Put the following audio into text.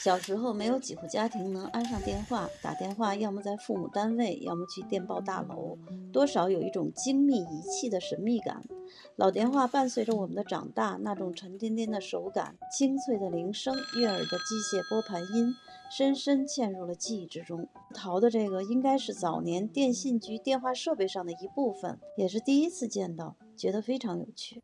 小时候，没有几户家庭能安上电话。打电话要么在父母单位，要么去电报大楼。多少有一种精密仪器的神秘感。老电话伴随着我们的长大，那种沉甸甸的手感、清脆的铃声、悦耳的机械拨盘音，深深嵌入了记忆之中。淘的这个应该是早年电信局电话设备上的一部分，也是第一次见到，觉得非常有趣。